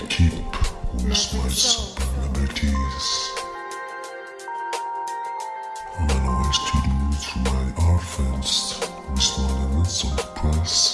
and keep with my vulnerabilities. Run away students my orphans with my unanswered press.